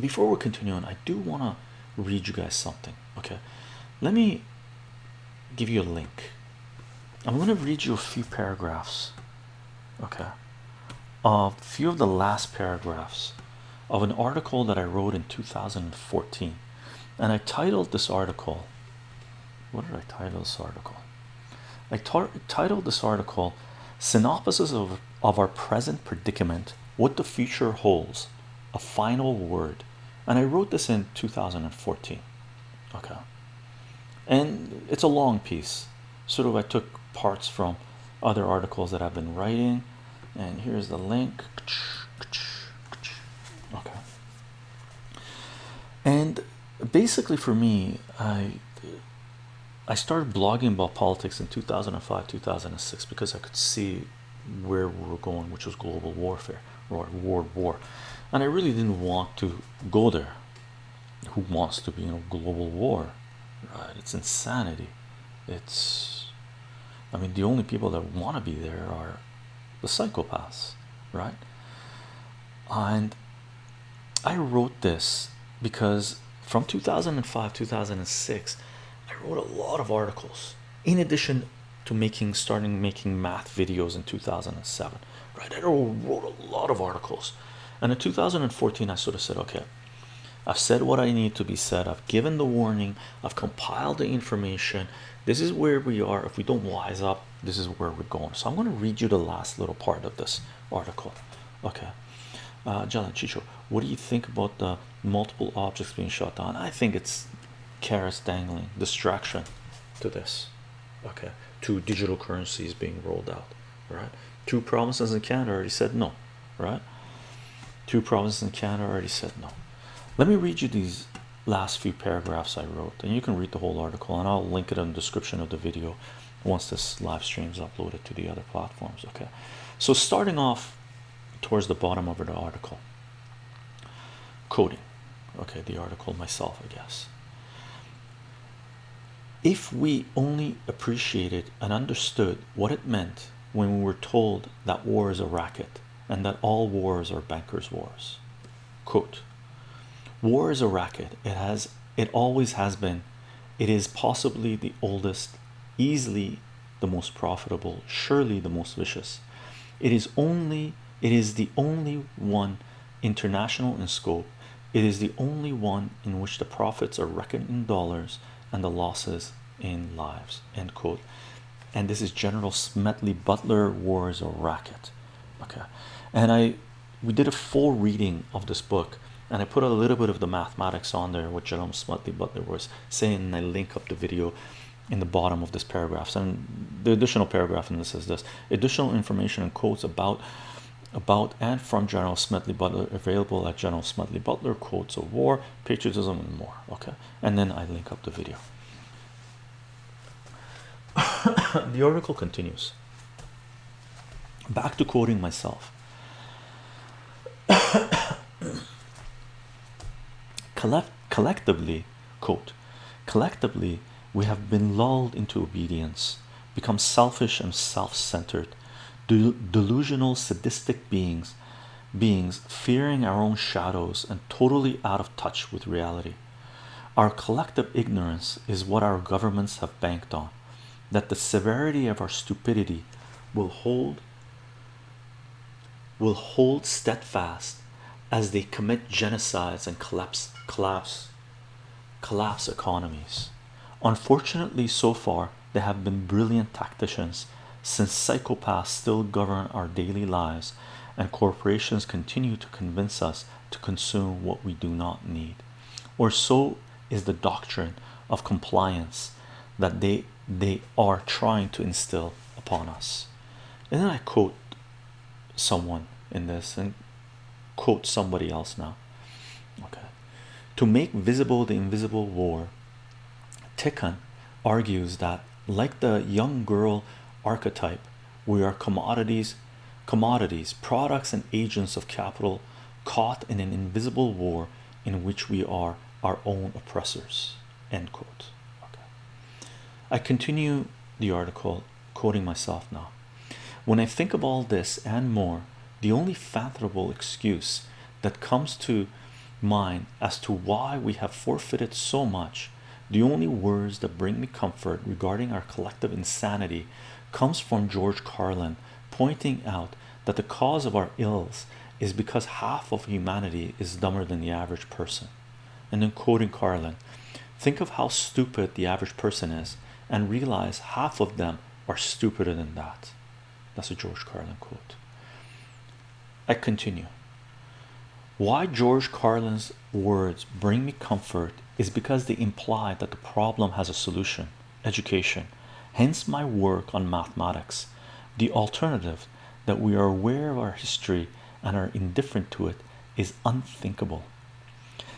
before we continue on, I do want to read you guys something. Okay, let me give you a link. I'm going to read you a few paragraphs. Okay, a few of the last paragraphs of an article that I wrote in 2014, and I titled this article. What did I title this article? I titled this article Synopsis of, of Our Present Predicament What the Future Holds, a Final Word. And I wrote this in 2014. Okay. And it's a long piece. Sort of, I took parts from other articles that I've been writing. And here's the link. Okay. And basically, for me, I I started blogging about politics in 2005 2006 because I could see where we were going which was global warfare or world war. And I really didn't want to go there. Who wants to be in a global war? Right it's insanity. It's I mean the only people that want to be there are the psychopaths right? And I wrote this because from 2005 2006 I wrote a lot of articles. In addition to making starting making math videos in 2007 right? I wrote a lot of articles. And in 2014 I sort of said okay I've said what I need to be said. I've given the warning. I've compiled the information. This is where we are. If we don't wise up this is where we're going. So I'm going to read you the last little part of this article. Okay. Uh Jalan Chicho what do you think about the multiple objects being shot down? I think it's carrots dangling distraction to this okay. Two digital currencies being rolled out right? Two provinces in Canada already said no right? Two provinces in Canada already said no. Let me read you these last few paragraphs I wrote and you can read the whole article and I'll link it in the description of the video once this live stream is uploaded to the other platforms okay? So starting off towards the bottom of the article coding. Okay the article myself I guess if we only appreciated and understood what it meant when we were told that war is a racket and that all wars are bankers wars. Quote war is a racket. It has it always has been. It is possibly the oldest easily the most profitable surely the most vicious. It is only it is the only one international in scope. It is the only one in which the profits are reckoned in dollars and the losses in lives end quote. And this is general smedley butler wars a racket. Okay. And i we did a full reading of this book and i put a little bit of the mathematics on there what general smedley butler was saying and i link up the video in the bottom of this paragraph. And the additional paragraph in this is this. Additional information and quotes about about and from General Smedley Butler available at General Smedley Butler quotes of war patriotism and more okay? And then I link up the video. The article continues. Back to quoting myself. Collect collectively quote collectively we have been lulled into obedience become selfish and self-centered delusional sadistic beings beings fearing our own shadows and totally out of touch with reality. Our collective ignorance is what our governments have banked on that the severity of our stupidity will hold will hold steadfast as they commit genocides and collapse collapse collapse economies. Unfortunately so far they have been brilliant tacticians since psychopaths still govern our daily lives and corporations continue to convince us to consume what we do not need. Or so is the doctrine of compliance that they they are trying to instill upon us. And then I quote someone in this and quote somebody else now? Okay. To make visible the invisible war Tiqqun argues that like the young girl archetype. We are commodities commodities products and agents of capital caught in an invisible war in which we are our own oppressors. End quote. Okay. I continue the article quoting myself now. When I think of all this and more the only fathomable excuse that comes to mind as to why we have forfeited so much. The only words that bring me comfort regarding our collective insanity comes from George Carlin pointing out that the cause of our ills is because half of humanity is dumber than the average person. And then quoting Carlin, think of how stupid the average person is and realize half of them are stupider than that. That's a George Carlin quote. I continue. Why George Carlin's words bring me comfort is because they imply that the problem has a solution education. Hence, my work on mathematics. The alternative that we are aware of our history and are indifferent to it is unthinkable.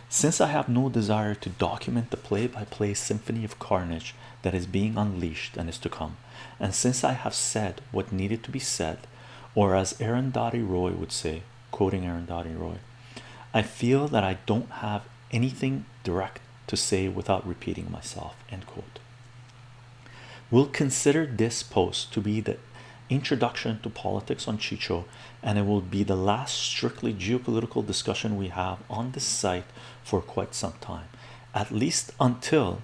Since I have no desire to document the play by play symphony of carnage that is being unleashed and is to come, and since I have said what needed to be said, or as Arundhati Roy would say, quoting Arundhati Roy, I feel that I don't have anything direct to say without repeating myself. End quote. We'll consider this post to be the introduction to politics on Chicho, and it will be the last strictly geopolitical discussion we have on this site for quite some time, at least until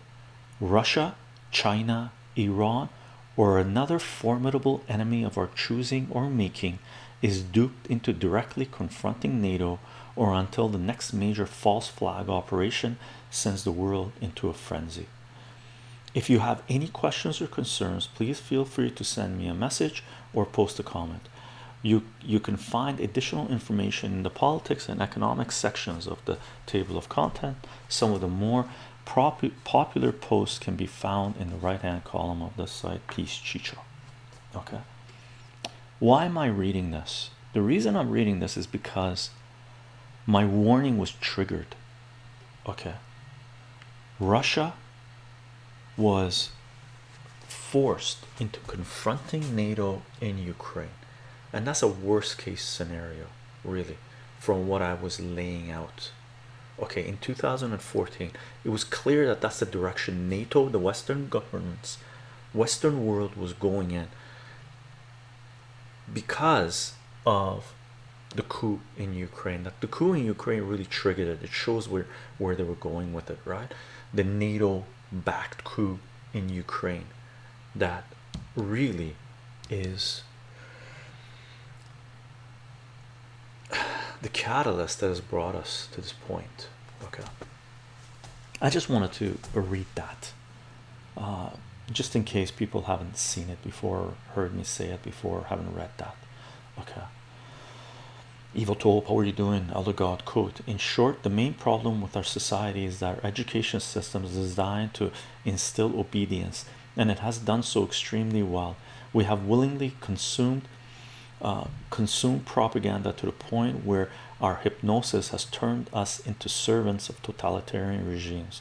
Russia, China, Iran, or another formidable enemy of our choosing or making is duped into directly confronting NATO, or until the next major false flag operation sends the world into a frenzy. If you have any questions or concerns, please feel free to send me a message or post a comment. You you can find additional information in the politics and economics sections of the table of content. Some of the more popular posts can be found in the right hand column of the site Peace Chicho. Okay. Why am I reading this? The reason I'm reading this is because my warning was triggered. Okay. Russia was forced into confronting NATO in Ukraine, and that's a worst case scenario, really, from what I was laying out. Okay, in 2014, it was clear that that's the direction NATO, the Western governments, Western world was going in because of the coup in Ukraine. That the coup in Ukraine really triggered it. It shows where where they were going with it, right? The NATO backed coup in Ukraine that really is the catalyst that has brought us to this point. Okay, I just wanted to read that uh, just in case people haven't seen it before, heard me say it before, haven't read that. Okay. Evil Tulip, how are you doing? Elder God quote. In short, the main problem with our society is that our education system is designed to instill obedience, and it has done so extremely well. We have willingly consumed uh, consumed propaganda to the point where our hypnosis has turned us into servants of totalitarian regimes.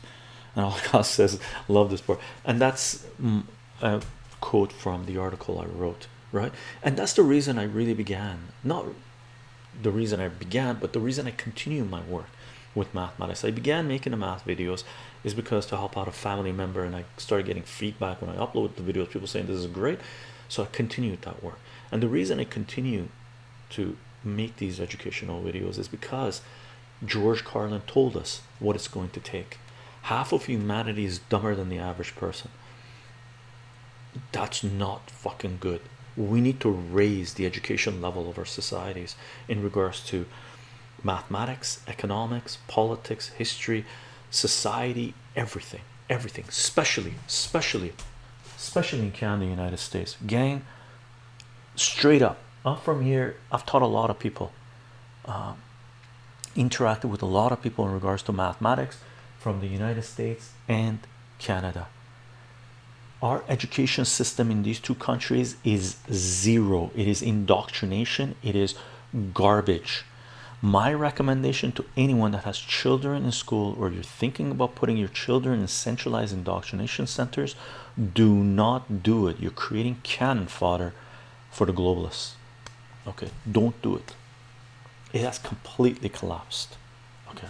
And God says, love this part, and that's mm, a quote from the article I wrote, right? And that's the reason I really began not the reason I began, but the reason I continue my work with mathematics. I began making the math videos is because to help out a family member, and I started getting feedback when I upload the videos, people saying this is great. So I continued that work, and the reason I continue to make these educational videos is because George Carlin told us what it's going to take. Half of humanity is dumber than the average person. That's not fucking good we need to raise the education level of our societies in regards to mathematics economics politics history society everything everything. Especially especially especially in Canada United States. Gang straight up. I'm from here. I've taught a lot of people. Um, interacted with a lot of people in regards to mathematics from the United States and Canada our education system in these two countries is zero. It is indoctrination. It is garbage. My recommendation to anyone that has children in school or you're thinking about putting your children in centralized indoctrination centers do not do it. You're creating cannon fodder for the globalists. Okay? Don't do it. It has completely collapsed. Okay